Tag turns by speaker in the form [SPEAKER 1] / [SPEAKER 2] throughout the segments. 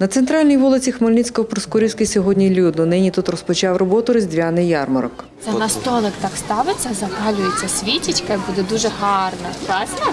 [SPEAKER 1] На центральній вулиці Хмельницького Проскурівський сьогодні людно. Нині тут розпочав роботу різдвяний ярмарок.
[SPEAKER 2] Це на столик так ставиться, запалюється свічечка і буде дуже гарно. Класно?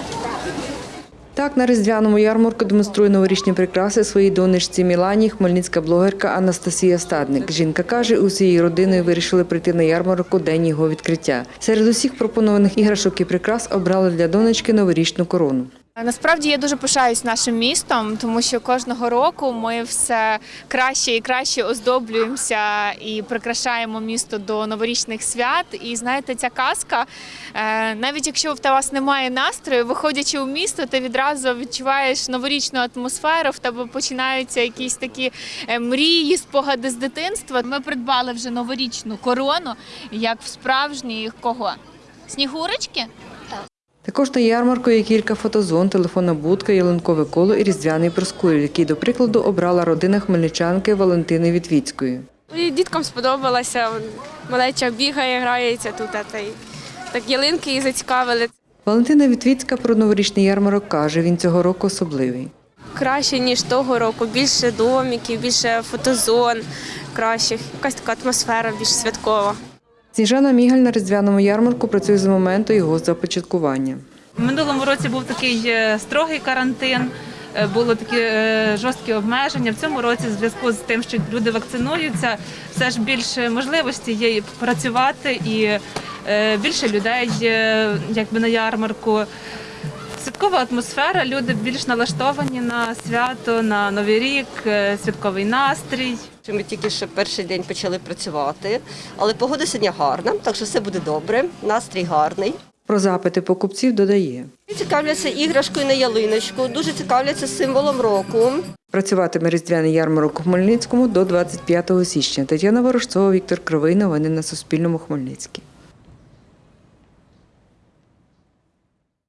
[SPEAKER 1] Так, на різдвяному ярмарку демонструє новорічні прикраси своїй донечці Мілані хмельницька блогерка Анастасія Стадник. Жінка каже, усією родиною вирішили прийти на ярмарок у день його відкриття. Серед усіх пропонованих іграшок і прикрас обрали для донечки новорічну корону.
[SPEAKER 2] Насправді я дуже пишаюсь нашим містом, тому що кожного року ми все краще і краще оздоблюємося і прикрашаємо місто до новорічних свят. І знаєте, ця казка, е, навіть якщо в вас немає настрою, виходячи у місто, ти відразу відчуваєш новорічну атмосферу. В тебе починаються якісь такі е, мрії, спогади з дитинства. Ми придбали вже новорічну корону, як в справжній кого? Снігурочки?
[SPEAKER 1] Також на ярмарку є кілька фотозон, телефонна будка, ялинкове коло і різдвяний проскурів, який, до прикладу, обрала родина хмельничанки Валентини Вітвіцької.
[SPEAKER 3] Діткам сподобалося. Малеча бігає, грається тут. а та й Так ялинки її зацікавили.
[SPEAKER 1] Валентина Вітвіцька про новорічний ярмарок каже, він цього року особливий.
[SPEAKER 3] Краще, ніж того року. Більше домиків, більше фотозон кращих. Якась така атмосфера більш святкова.
[SPEAKER 1] Сніжана Мігаль на різдвяному ярмарку працює з моменту його започаткування.
[SPEAKER 4] Минулому році був такий е, строгий карантин, е, були такі е, жорсткі обмеження. В цьому році, в зв'язку з тим, що люди вакцинуються, все ж більше можливості є працювати і більше людей якби на ярмарку. Святкова атмосфера, люди більш налаштовані на свято, на новий рік, святковий настрій.
[SPEAKER 5] Ми тільки ще перший день почали працювати, але погода сьогодні гарна, так що все буде добре, настрій гарний.
[SPEAKER 1] Про запити покупців додає.
[SPEAKER 5] Цікавляться іграшкою на ялиночку, дуже цікавляться символом року.
[SPEAKER 1] Працюватиме різдвяний ярмарок у Хмельницькому до 25 січня. Тетяна Ворожцова, Віктор Кривий. Новини на Суспільному. Хмельницький.